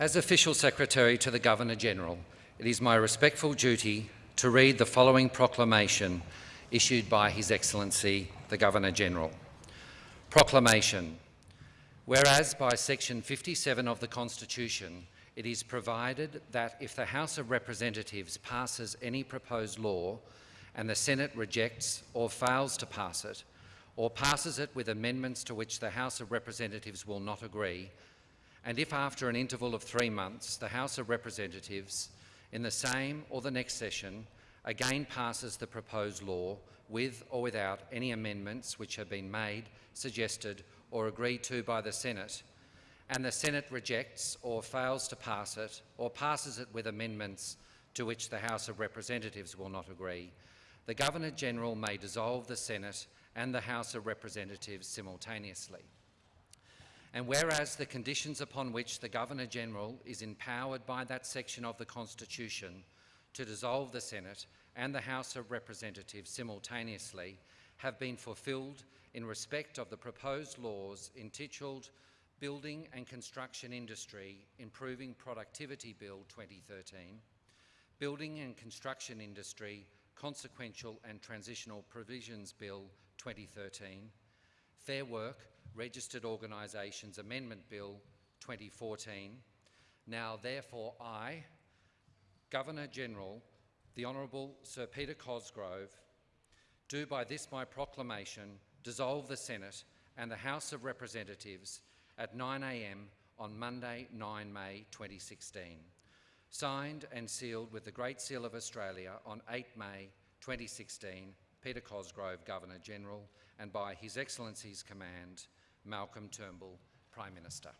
As Official Secretary to the Governor-General, it is my respectful duty to read the following proclamation issued by His Excellency the Governor-General. Proclamation. Whereas by section 57 of the Constitution, it is provided that if the House of Representatives passes any proposed law and the Senate rejects or fails to pass it, or passes it with amendments to which the House of Representatives will not agree, and if after an interval of three months the House of Representatives in the same or the next session again passes the proposed law with or without any amendments which have been made, suggested or agreed to by the Senate, and the Senate rejects or fails to pass it or passes it with amendments to which the House of Representatives will not agree, the Governor-General may dissolve the Senate and the House of Representatives simultaneously. And whereas the conditions upon which the Governor-General is empowered by that section of the Constitution to dissolve the Senate and the House of Representatives simultaneously have been fulfilled in respect of the proposed laws entitled Building and Construction Industry Improving Productivity Bill 2013, Building and Construction Industry Consequential and Transitional Provisions Bill 2013, Fair Work Registered Organisations Amendment Bill 2014. Now therefore I, Governor-General, the Honourable Sir Peter Cosgrove, do by this my proclamation dissolve the Senate and the House of Representatives at 9am on Monday 9 May 2016. Signed and sealed with the Great Seal of Australia on 8 May 2016, Peter Cosgrove, Governor-General, and by His Excellency's command, Malcolm Turnbull, Prime Minister.